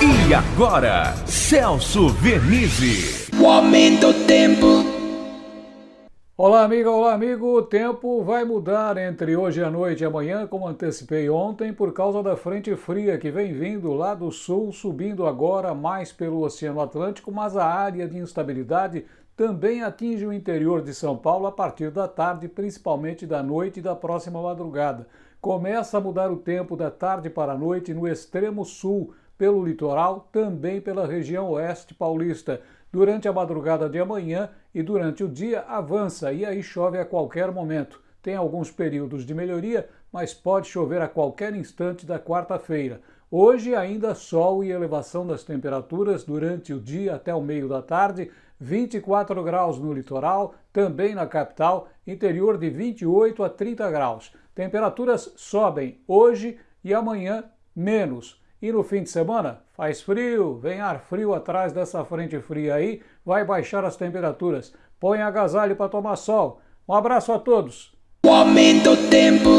E agora, Celso Vernizzi. O aumento do tempo. Olá, amiga, olá, amigo. O tempo vai mudar entre hoje à noite e amanhã, como antecipei ontem, por causa da frente fria que vem vindo lá do sul, subindo agora mais pelo Oceano Atlântico, mas a área de instabilidade também atinge o interior de São Paulo a partir da tarde, principalmente da noite e da próxima madrugada. Começa a mudar o tempo da tarde para a noite no extremo sul, pelo litoral, também pela região oeste paulista. Durante a madrugada de amanhã e durante o dia avança e aí chove a qualquer momento. Tem alguns períodos de melhoria, mas pode chover a qualquer instante da quarta-feira. Hoje ainda sol e elevação das temperaturas durante o dia até o meio da tarde, 24 graus no litoral, também na capital, interior de 28 a 30 graus. Temperaturas sobem hoje e amanhã menos. E no fim de semana, faz frio, vem ar frio atrás dessa frente fria aí, vai baixar as temperaturas. Põe agasalho para tomar sol. Um abraço a todos. O aumento tempo.